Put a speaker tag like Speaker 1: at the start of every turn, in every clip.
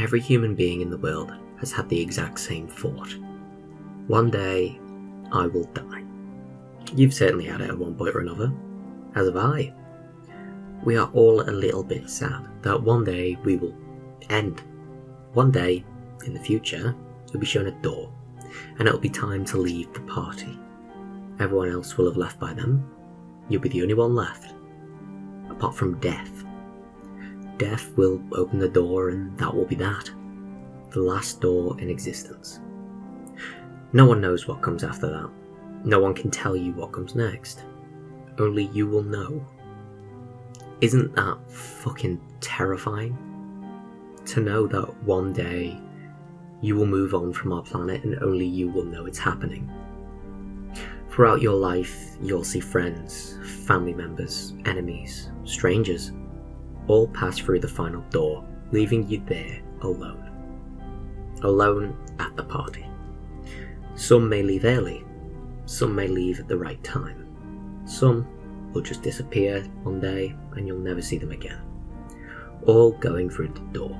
Speaker 1: every human being in the world has had the exact same thought. One day, I will die. You've certainly had it at one point or another, as have I. We are all a little bit sad that one day we will end. One day, in the future, you'll be shown a door, and it'll be time to leave the party. Everyone else will have left by then. You'll be the only one left. Apart from death. Death will open the door, and that will be that. The last door in existence. No one knows what comes after that. No one can tell you what comes next. Only you will know. Isn't that fucking terrifying? To know that one day you will move on from our planet and only you will know it's happening. Throughout your life, you'll see friends, family members, enemies, strangers, all pass through the final door, leaving you there alone. Alone at the party. Some may leave early, some may leave at the right time. Some will just disappear one day and you'll never see them again. All going through the door.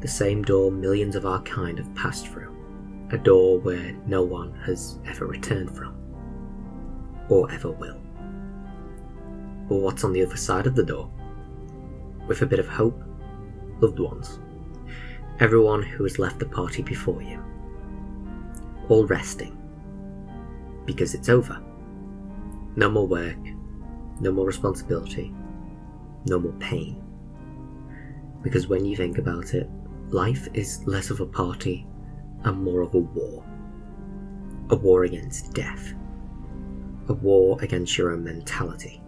Speaker 1: The same door millions of our kind have passed through. A door where no one has ever returned from. Or ever will. But what's on the other side of the door? With a bit of hope, loved ones. Everyone who has left the party before you. All resting. Because it's over. No more work, no more responsibility, no more pain. Because when you think about it, life is less of a party and more of a war. A war against death. A war against your own mentality.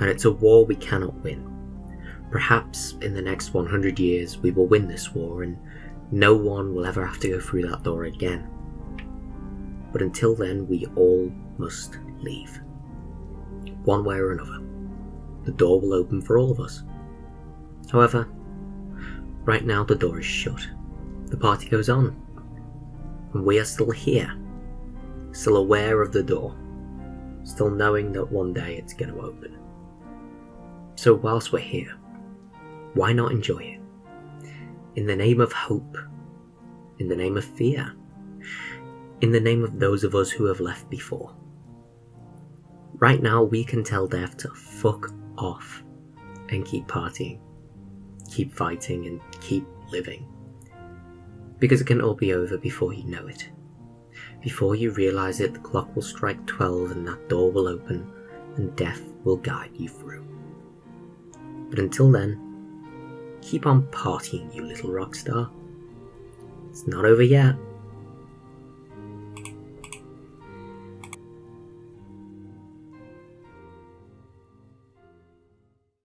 Speaker 1: And it's a war we cannot win. Perhaps in the next 100 years we will win this war and no one will ever have to go through that door again. But until then, we all must leave. One way or another. The door will open for all of us. However, right now the door is shut. The party goes on. And we are still here. Still aware of the door. Still knowing that one day it's going to open. So, whilst we're here, why not enjoy it? In the name of hope, in the name of fear, in the name of those of us who have left before. Right now, we can tell death to fuck off and keep partying, keep fighting, and keep living. Because it can all be over before you know it. Before you realize it, the clock will strike 12 and that door will open, and death will guide you through. But until then, keep on partying, you little rock star. It's not over yet.